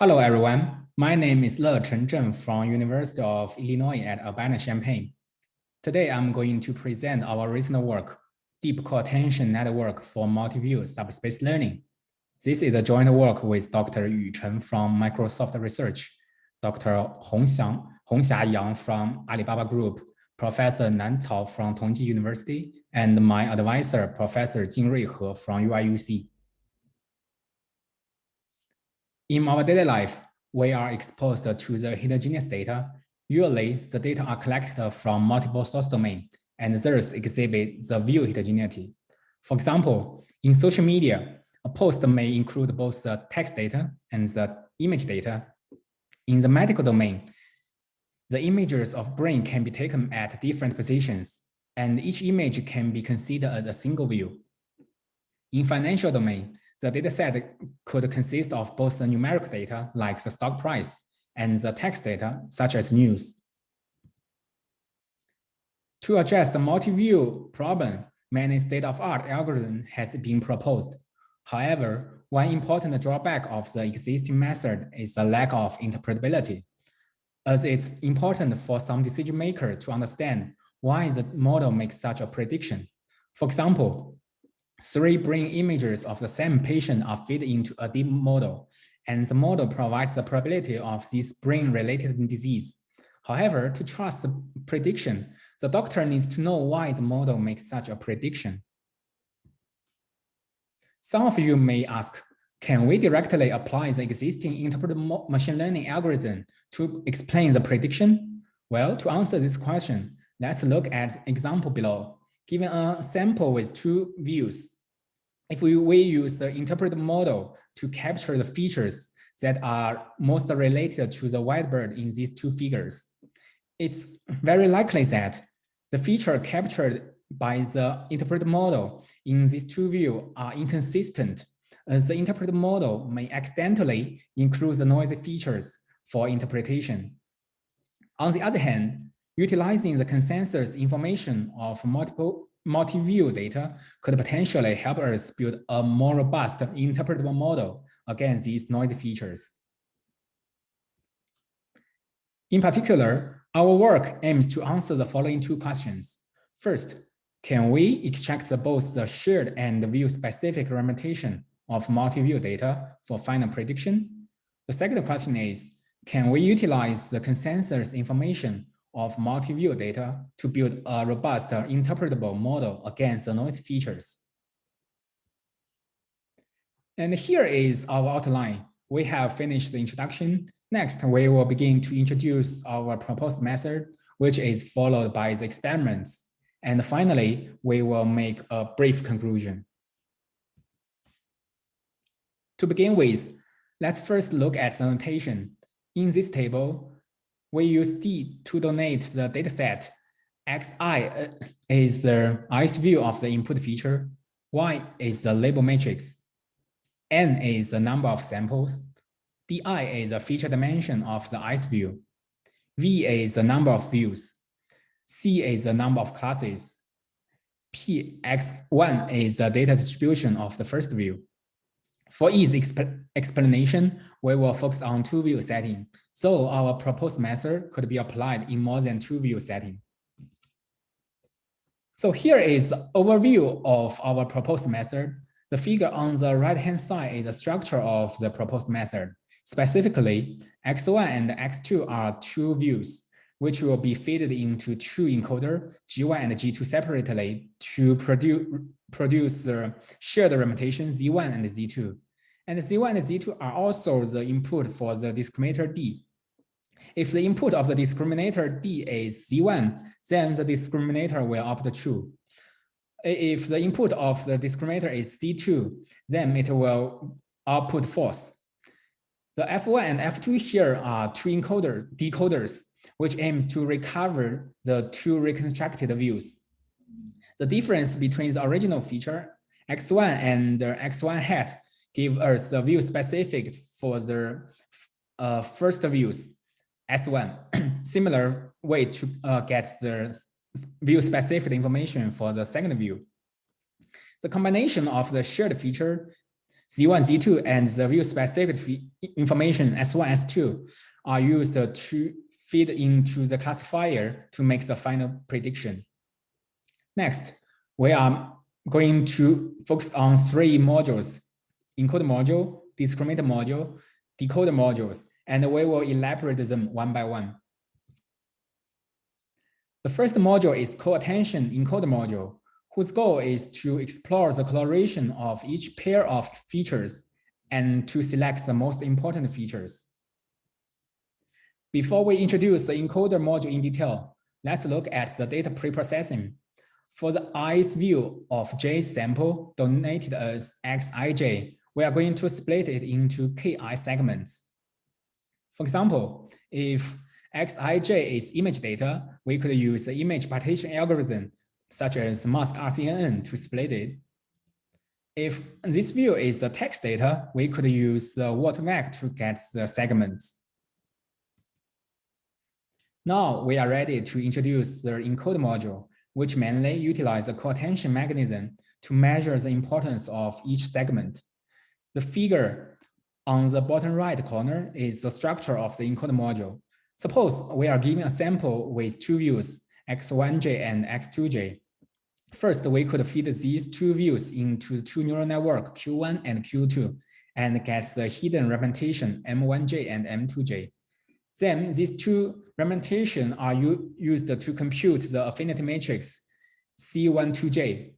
Hello, everyone. My name is Lecheng Zheng from University of Illinois at Urbana-Champaign. Today, I'm going to present our recent work, Deep Co-attention Network for Multi-View Subspace Learning. This is a joint work with Dr. Yu Cheng from Microsoft Research, Dr. Hongxiang, Hongxia Yang from Alibaba Group, Professor Nan Cao from Tongji University, and my advisor, Professor Jingrui He from UIUC. In our daily life, we are exposed to the heterogeneous data. Usually, the data are collected from multiple source domains and thus exhibit the view heterogeneity. For example, in social media, a post may include both the text data and the image data. In the medical domain, the images of brain can be taken at different positions, and each image can be considered as a single view. In financial domain, the dataset could consist of both the numeric data, like the stock price, and the text data, such as news. To address the multi-view problem, many state-of-art algorithm has been proposed. However, one important drawback of the existing method is the lack of interpretability, as it's important for some decision maker to understand why the model makes such a prediction. For example, Three brain images of the same patient are fed into a deep model, and the model provides the probability of this brain-related disease. However, to trust the prediction, the doctor needs to know why the model makes such a prediction. Some of you may ask, can we directly apply the existing interpreted machine learning algorithm to explain the prediction? Well, to answer this question, let's look at the example below. Given a sample with two views, if we, we use the interpret model to capture the features that are most related to the white bird in these two figures, it's very likely that the feature captured by the interpret model in these two views are inconsistent as the interpret model may accidentally include the noisy features for interpretation. On the other hand, Utilizing the consensus information of multiple multi-view data could potentially help us build a more robust interpretable model against these noisy features. In particular, our work aims to answer the following two questions. First, can we extract both the shared and view-specific representation of multi-view data for final prediction? The second question is, can we utilize the consensus information of multi-view data to build a robust interpretable model against the noise features. And here is our outline. We have finished the introduction. Next, we will begin to introduce our proposed method, which is followed by the experiments. And finally, we will make a brief conclusion. To begin with, let's first look at the notation. In this table, we use D to donate the dataset. Xi uh, is the ice view of the input feature. Y is the label matrix. N is the number of samples. Di is the feature dimension of the ice view. V is the number of views. C is the number of classes. Px1 is the data distribution of the first view. For ease exp explanation, we will focus on two-view setting, so our proposed method could be applied in more than two-view setting. So here is overview of our proposed method. The figure on the right-hand side is the structure of the proposed method. Specifically, X1 and X2 are two views, which will be fed into two encoder, G1 and G2 separately to produce, produce the shared representation Z1 and Z2. And Z1 and Z2 are also the input for the discriminator D. If the input of the discriminator D is Z1, then the discriminator will opt true. If the input of the discriminator is Z2, then it will output false. The F1 and F2 here are two encoder decoders, which aims to recover the two reconstructed views. The difference between the original feature, X1 and the X1 hat, give us the view specific for the uh, first views. S1, similar way to uh, get the view specific information for the second view. The combination of the shared feature Z1, Z2, and the view specific information S1, S2 are used to feed into the classifier to make the final prediction. Next, we are going to focus on three modules, encode module, discriminator module, decoder modules, and we will elaborate them one by one. The first module is co-attention encode module, whose goal is to explore the coloration of each pair of features and to select the most important features. Before we introduce the encoder module in detail, let's look at the data preprocessing. For the i's view of j sample donated as xij, we are going to split it into ki segments. For example, if xij is image data, we could use the image partition algorithm such as mask RCNN to split it. If this view is the text data, we could use the word-vec to get the segments. Now we are ready to introduce the encode module, which mainly utilizes the co-attention mechanism to measure the importance of each segment. The figure on the bottom right corner is the structure of the encode module. Suppose we are given a sample with two views, X1J and X2J. First, we could feed these two views into two neural network Q1 and Q2 and get the hidden representation M1J and M2J. Then these two representations are used to compute the affinity matrix C12J.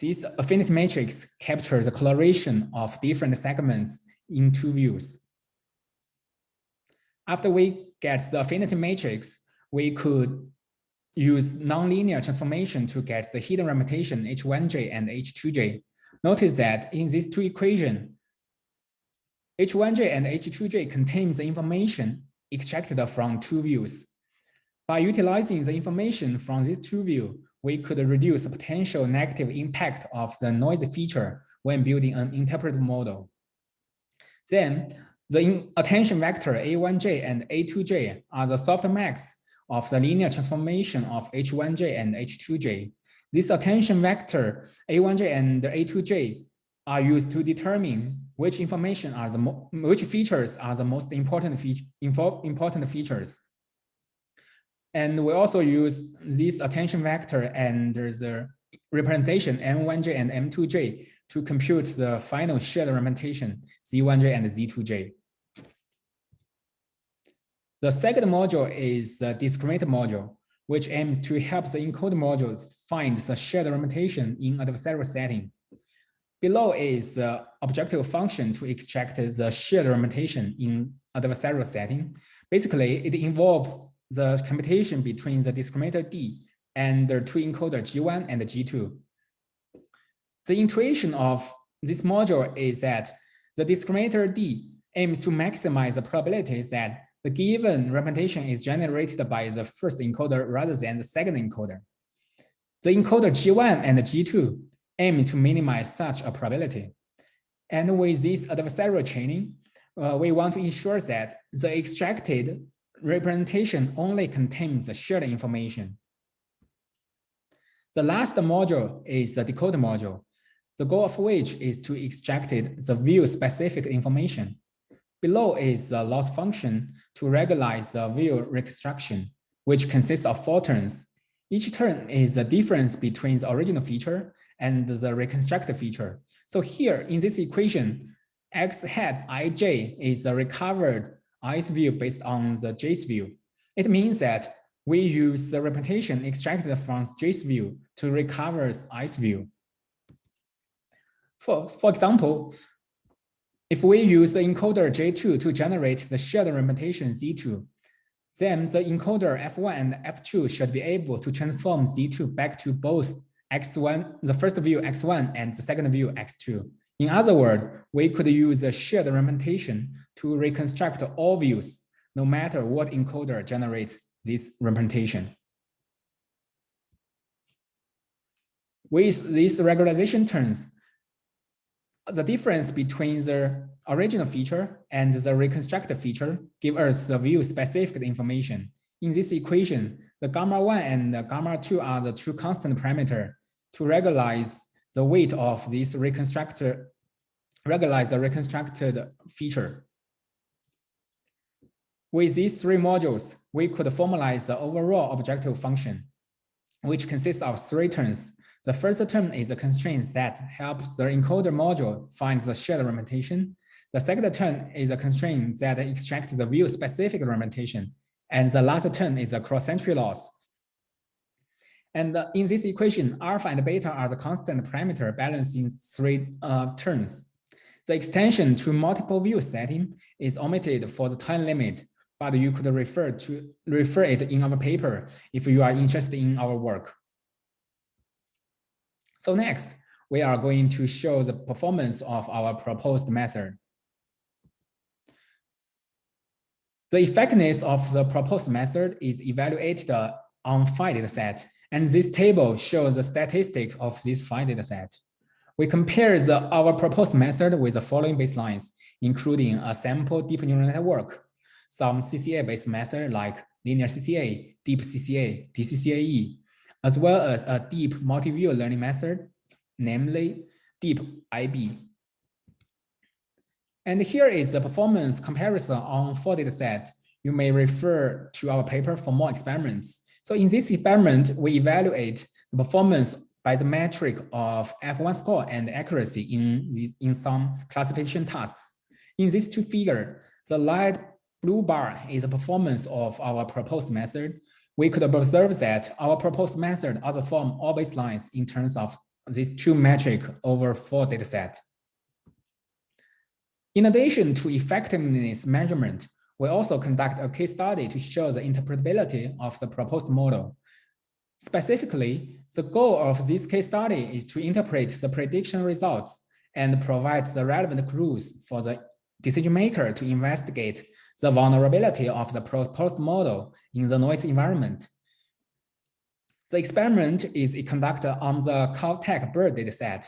This affinity matrix captures the coloration of different segments in two views. After we get the affinity matrix, we could use nonlinear transformation to get the hidden representation H1J and H2J. Notice that in these two equations, H1J and H2J contains the information extracted from two views. By utilizing the information from these two views, we could reduce the potential negative impact of the noise feature when building an interpretive model. Then, the attention vector A1J and A2J are the softmax of the linear transformation of H1J and H2J. This attention vector A1J and A2J are used to determine which information are the which features are the most important important features. And we also use this attention vector and the representation M1J and M2J to compute the final shared representation Z1J and Z2J. The second module is the discriminator module, which aims to help the encoder module find the shared representation in adversarial setting. Below is the objective function to extract the shared representation in adversarial setting. Basically, it involves the computation between the discriminator D and the two encoder G1 and G2. The intuition of this module is that the discriminator D aims to maximize the probability that the given representation is generated by the first encoder rather than the second encoder. The encoder G1 and G2 aim to minimize such a probability. And with this adversarial training, uh, we want to ensure that the extracted representation only contains the shared information. The last module is the decoder module, the goal of which is to extract the view-specific information. Below is the loss function to regularize the view reconstruction, which consists of four turns. Each turn is the difference between the original feature and the reconstructed feature. So here in this equation, x hat ij is the recovered i's view based on the j's view. It means that we use the representation extracted from j's view to recover i's view. For, for example, if we use the encoder J2 to generate the shared representation Z2, then the encoder F1 and F2 should be able to transform Z2 back to both X1, the first view X1 and the second view X2. In other words, we could use a shared representation to reconstruct all views, no matter what encoder generates this representation. With these regularization terms, the difference between the original feature and the reconstructed feature give us the view-specific information. In this equation, the gamma 1 and the gamma 2 are the two constant parameter to regularize the weight of this reconstructed regularize the reconstructed feature. With these three modules, we could formalize the overall objective function, which consists of three terms. The first term is the constraint that helps the encoder module find the shared representation. The second term is a constraint that extracts the view-specific representation. And the last term is the cross-entropy loss. And in this equation, alpha and beta are the constant parameter balanced in three uh, terms. The extension to multiple view setting is omitted for the time limit, but you could refer to refer it in our paper if you are interested in our work. So next, we are going to show the performance of our proposed method. The effectiveness of the proposed method is evaluated on five data set, and this table shows the statistic of this five data set. We compare the, our proposed method with the following baselines, including a sample deep neural network, some CCA-based method like linear CCA, deep CCA, DCCAE, as well as a deep multi-view learning method, namely deep IB. And here is the performance comparison on four data set. You may refer to our paper for more experiments. So in this experiment, we evaluate the performance by the metric of F1 score and accuracy in, this, in some classification tasks. In these two figures, the light blue bar is the performance of our proposed method. We could observe that our proposed method outperform all baselines in terms of these two metric over four dataset. In addition to effectiveness measurement, we also conduct a case study to show the interpretability of the proposed model. Specifically, the goal of this case study is to interpret the prediction results and provide the relevant clues for the decision maker to investigate the vulnerability of the proposed model in the noise environment. The experiment is conducted on the Caltech bird dataset,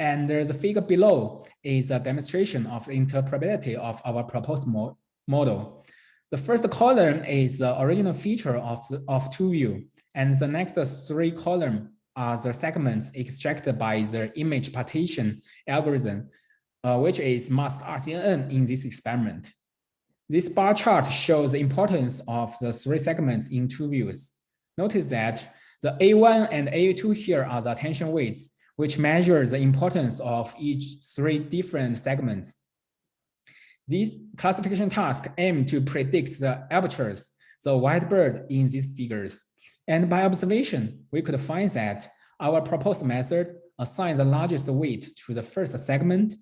and the figure below is a demonstration of the interpretability of our proposed mo model. The first column is the original feature of, the, of TrueView, and the next three columns are the segments extracted by the image partition algorithm, uh, which is mask RCNN in this experiment. This bar chart shows the importance of the three segments in two views. Notice that the A1 and A2 here are the attention weights, which measures the importance of each three different segments. These classification tasks aim to predict the apertures, the white bird in these figures. And by observation, we could find that our proposed method assigns the largest weight to the first segment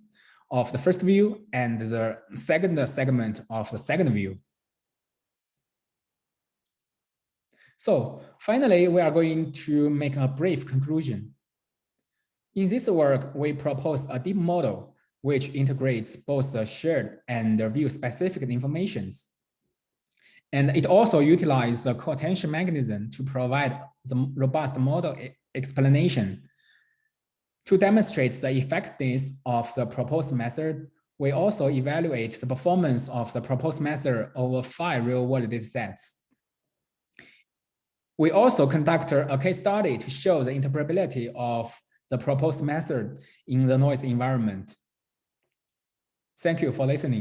of the first view and the second segment of the second view. So finally, we are going to make a brief conclusion. In this work, we propose a deep model which integrates both the shared and the view-specific informations. And it also utilizes the co-attention mechanism to provide the robust model explanation. To demonstrate the effectiveness of the proposed method, we also evaluate the performance of the proposed method over five real-world datasets. We also conduct a case study to show the interpretability of the proposed method in the noise environment. Thank you for listening.